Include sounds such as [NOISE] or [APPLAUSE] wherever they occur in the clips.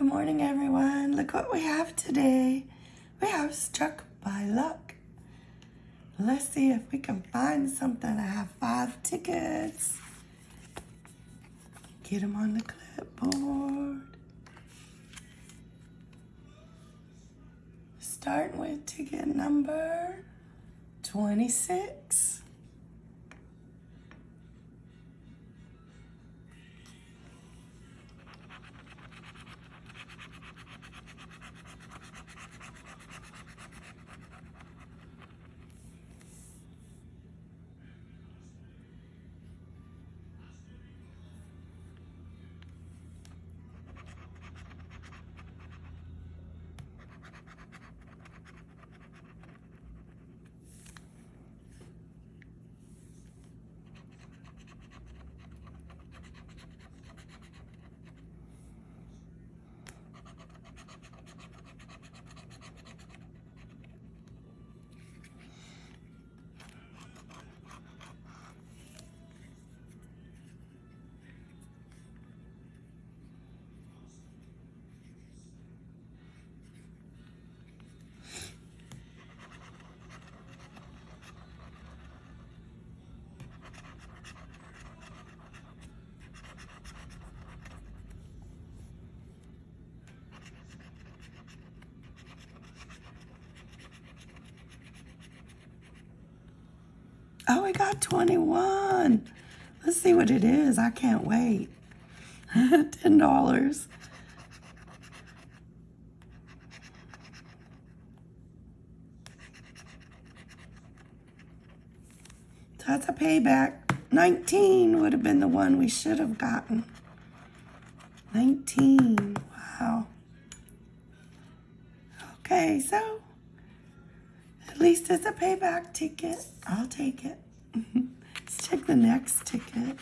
Good morning, everyone. Look what we have today. We have Struck by Luck. Let's see if we can find something. I have five tickets. Get them on the clipboard. Starting with ticket number 26. Oh, we got 21. Let's see what it is. I can't wait. [LAUGHS] $10. That's a payback. 19 would have been the one we should have gotten. 19. Wow. Okay, so at least it's a payback ticket. I'll take it. [LAUGHS] Let's check the next ticket.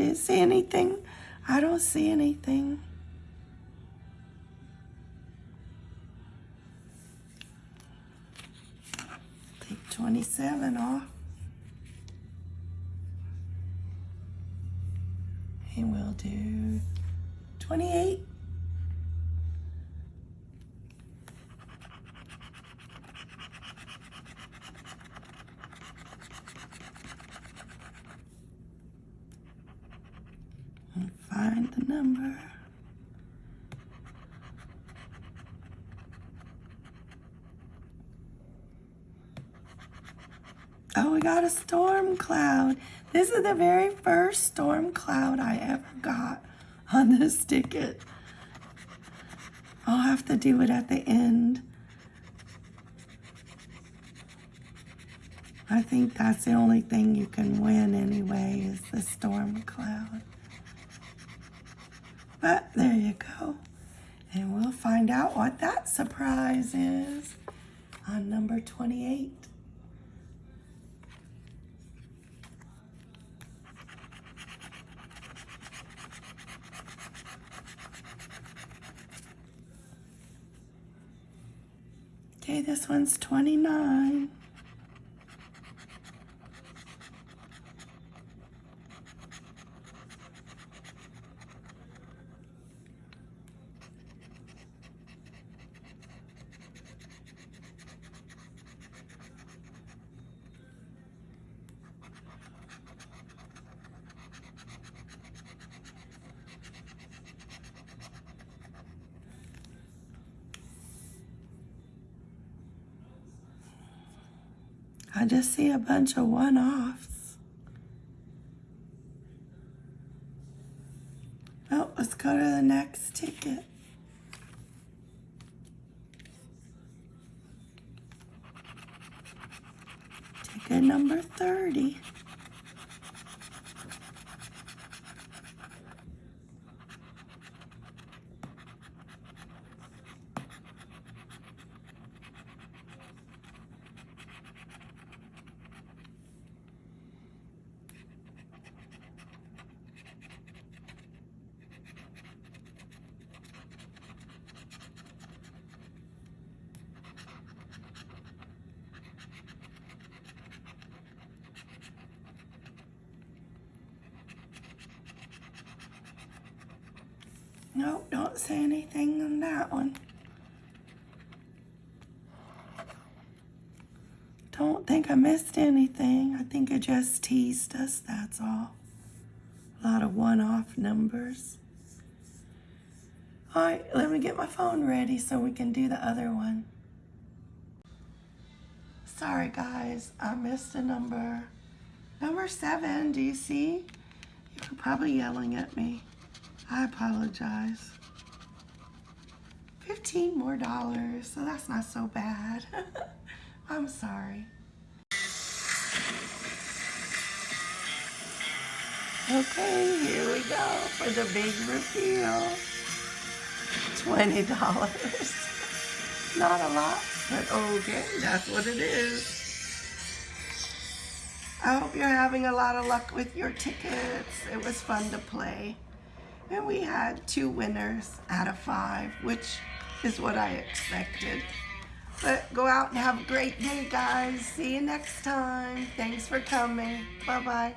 Do you see anything? I don't see anything. Take 27 off. And we'll do 28. and find the number. Oh, we got a storm cloud. This is the very first storm cloud I ever got on this ticket. I'll have to do it at the end. I think that's the only thing you can win anyway is the storm cloud. But there you go. And we'll find out what that surprise is on number 28. Okay, this one's 29. I just see a bunch of one-offs. Oh, let's go to the next ticket. Ticket number 30. Nope, don't say anything on that one. Don't think I missed anything. I think it just teased us, that's all. A lot of one-off numbers. All right, let me get my phone ready so we can do the other one. Sorry, guys, I missed a number. Number seven, do you see? You're probably yelling at me. I apologize. 15 more dollars, so that's not so bad. [LAUGHS] I'm sorry. Okay, here we go for the big reveal. $20. [LAUGHS] Not a lot, but okay, that's what it is. I hope you're having a lot of luck with your tickets. It was fun to play. And we had two winners out of five, which is what I expected. But go out and have a great day, guys. See you next time. Thanks for coming. Bye-bye.